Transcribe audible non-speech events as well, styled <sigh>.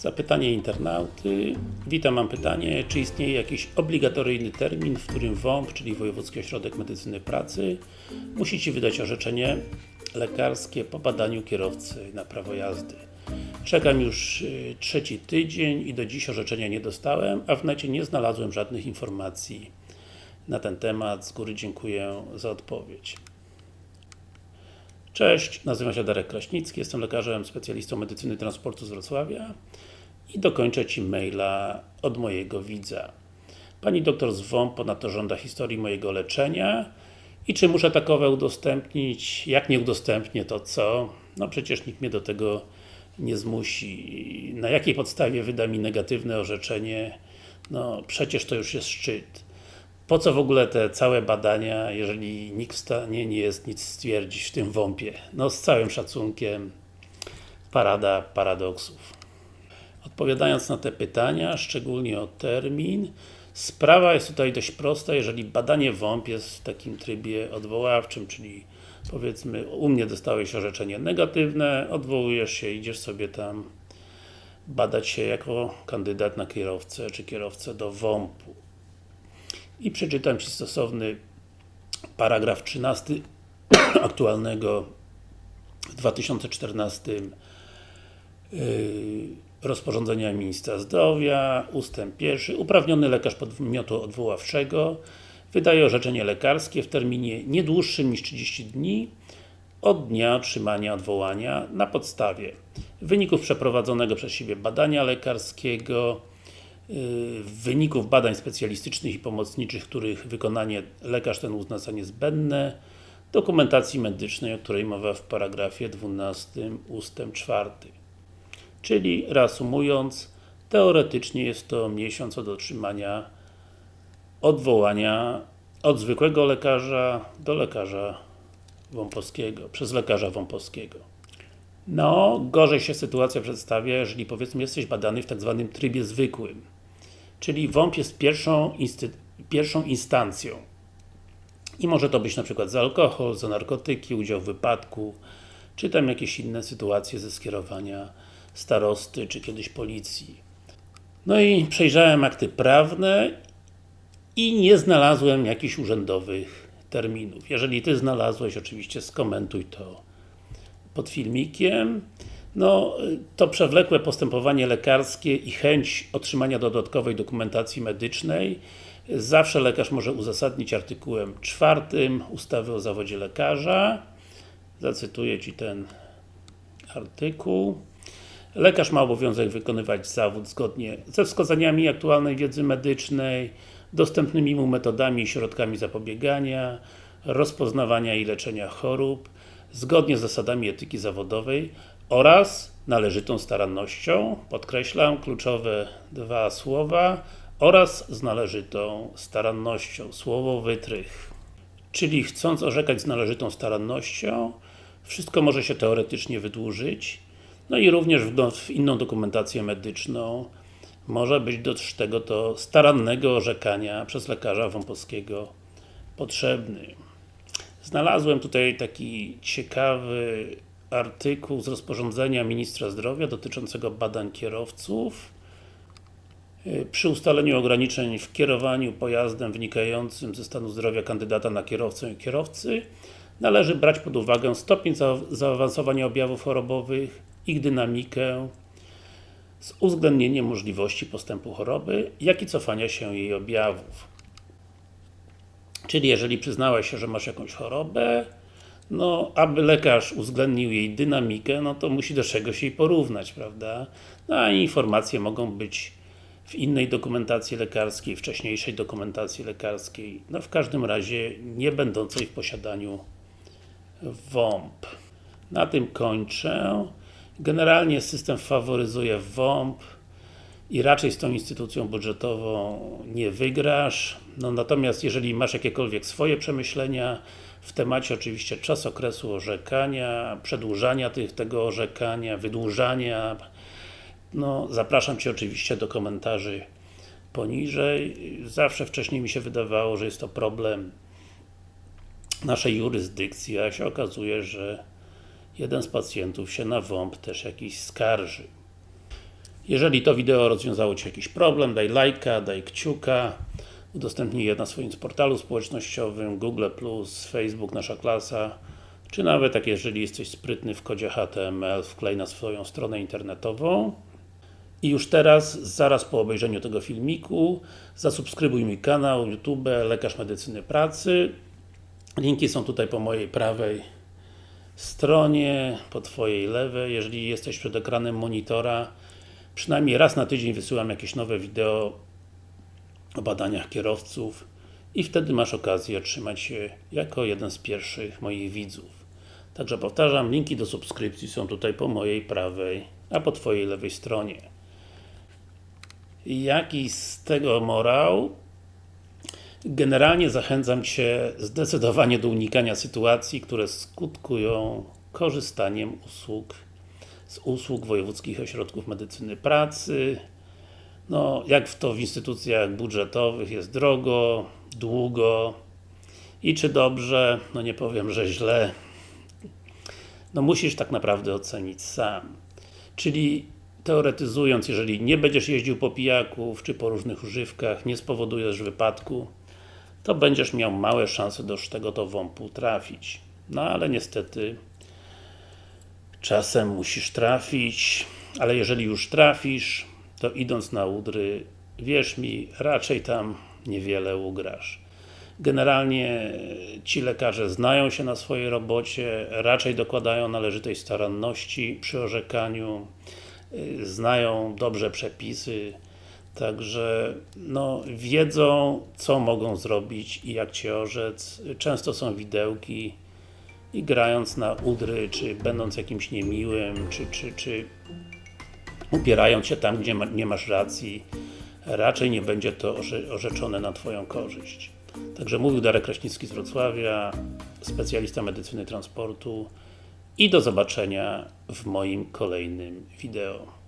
Zapytanie internauty. Witam, mam pytanie, czy istnieje jakiś obligatoryjny termin, w którym WOMP, czyli Wojewódzki Ośrodek Medycyny Pracy, musi Ci wydać orzeczenie lekarskie po badaniu kierowcy na prawo jazdy. Czekam już y, trzeci tydzień i do dziś orzeczenia nie dostałem, a w necie nie znalazłem żadnych informacji na ten temat. Z góry dziękuję za odpowiedź. Cześć, nazywam się Darek Kraśnicki, jestem lekarzem, specjalistą medycyny transportu z Wrocławia i dokończę Ci maila od mojego widza. Pani doktor z WOMP ponadto żąda historii mojego leczenia i czy muszę takowe udostępnić? Jak nie udostępnię, to co? No przecież nikt mnie do tego nie zmusi. Na jakiej podstawie wyda mi negatywne orzeczenie? No przecież to już jest szczyt. Po co w ogóle te całe badania, jeżeli nikt w stanie nie jest nic stwierdzić w tym WOMP-ie? No z całym szacunkiem, parada paradoksów. Odpowiadając na te pytania, szczególnie o termin, sprawa jest tutaj dość prosta, jeżeli badanie WOMP jest w takim trybie odwoławczym, czyli powiedzmy, u mnie dostałeś orzeczenie negatywne, odwołujesz się, idziesz sobie tam badać się jako kandydat na kierowcę, czy kierowcę do WOMP-u i przeczytam Ci stosowny paragraf 13 <clears throat> aktualnego w 2014 yy, rozporządzenia Ministra Zdrowia, ustęp pierwszy. Uprawniony lekarz podmiotu odwoławczego wydaje orzeczenie lekarskie w terminie nie dłuższym niż 30 dni od dnia otrzymania odwołania na podstawie wyników przeprowadzonego przez siebie badania lekarskiego, wyników badań specjalistycznych i pomocniczych, których wykonanie lekarz ten uzna za niezbędne, dokumentacji medycznej, o której mowa w paragrafie 12 ustęp 4. Czyli reasumując, teoretycznie jest to miesiąc od otrzymania odwołania od zwykłego lekarza do lekarza wąpowskiego, przez lekarza wąpowskiego. No, gorzej się sytuacja przedstawia, jeżeli powiedzmy jesteś badany w tak zwanym trybie zwykłym. Czyli WOMP jest pierwszą, pierwszą instancją. I może to być na przykład za alkohol, za narkotyki, udział w wypadku, czy tam jakieś inne sytuacje ze skierowania starosty, czy kiedyś policji. No i przejrzałem akty prawne i nie znalazłem jakichś urzędowych terminów. Jeżeli Ty znalazłeś, oczywiście skomentuj to pod filmikiem. No, to przewlekłe postępowanie lekarskie i chęć otrzymania dodatkowej dokumentacji medycznej zawsze lekarz może uzasadnić artykułem czwartym ustawy o zawodzie lekarza. Zacytuję Ci ten artykuł. Lekarz ma obowiązek wykonywać zawód zgodnie ze wskazaniami aktualnej wiedzy medycznej, dostępnymi mu metodami i środkami zapobiegania, rozpoznawania i leczenia chorób, zgodnie z zasadami etyki zawodowej oraz należytą starannością, podkreślam, kluczowe dwa słowa, oraz z należytą starannością, słowo wytrych. Czyli chcąc orzekać z należytą starannością, wszystko może się teoretycznie wydłużyć, no i również w, inną dokumentację medyczną może być do tego to starannego orzekania przez lekarza wąpowskiego potrzebny. Znalazłem tutaj taki ciekawy artykuł z rozporządzenia Ministra Zdrowia dotyczącego badań kierowców. Y, przy ustaleniu ograniczeń w kierowaniu pojazdem wynikającym ze stanu zdrowia kandydata na kierowcę i kierowcy należy brać pod uwagę stopień za zaawansowania objawów chorobowych, ich dynamikę z uwzględnieniem możliwości postępu choroby, jak i cofania się jej objawów. Czyli jeżeli przyznałeś się, że masz jakąś chorobę, no, aby lekarz uwzględnił jej dynamikę, no to musi do czegoś jej porównać, prawda? No, a informacje mogą być w innej dokumentacji lekarskiej, wcześniejszej dokumentacji lekarskiej, no w każdym razie nie będącej w posiadaniu WOMP. Na tym kończę. Generalnie system faworyzuje WOMP i raczej z tą instytucją budżetową nie wygrasz. No natomiast jeżeli masz jakiekolwiek swoje przemyślenia w temacie oczywiście czas okresu orzekania, przedłużania tych, tego orzekania, wydłużania, no zapraszam Cię oczywiście do komentarzy poniżej. Zawsze wcześniej mi się wydawało, że jest to problem naszej jurysdykcji, a się okazuje, że jeden z pacjentów się na WOMP też jakiś skarży. Jeżeli to wideo rozwiązało Ci jakiś problem, daj lajka, daj kciuka, udostępnij je na swoim portalu społecznościowym, Google+, Facebook, Nasza Klasa, czy nawet jak jeżeli jesteś sprytny w kodzie HTML, wklej na swoją stronę internetową. I już teraz, zaraz po obejrzeniu tego filmiku, zasubskrybuj mój kanał YouTube Lekarz Medycyny Pracy. Linki są tutaj po mojej prawej stronie, po Twojej lewej. Jeżeli jesteś przed ekranem monitora, przynajmniej raz na tydzień wysyłam jakieś nowe wideo o badaniach kierowców i wtedy masz okazję otrzymać się jako jeden z pierwszych moich widzów. Także powtarzam, linki do subskrypcji są tutaj po mojej prawej, a po Twojej lewej stronie. Jaki z tego morał? Generalnie zachęcam Cię zdecydowanie do unikania sytuacji, które skutkują korzystaniem usług z usług Wojewódzkich Ośrodków Medycyny Pracy. No, jak w to w instytucjach budżetowych jest drogo, długo i czy dobrze, no nie powiem, że źle. No musisz tak naprawdę ocenić sam. Czyli teoretyzując, jeżeli nie będziesz jeździł po pijaków, czy po różnych używkach, nie spowodujesz wypadku, to będziesz miał małe szanse do tego to WOMP-u trafić. No ale niestety czasem musisz trafić, ale jeżeli już trafisz, to idąc na udry, wierz mi, raczej tam niewiele ugrasz. Generalnie ci lekarze znają się na swojej robocie, raczej dokładają należytej staranności przy orzekaniu, znają dobrze przepisy, także no, wiedzą co mogą zrobić i jak Cię orzec. Często są widełki i grając na udry, czy będąc jakimś niemiłym, czy, czy, czy upierając się tam, gdzie ma, nie masz racji, raczej nie będzie to orze orzeczone na Twoją korzyść. Także mówił Darek Kraśnicki z Wrocławia, specjalista medycyny transportu i do zobaczenia w moim kolejnym wideo.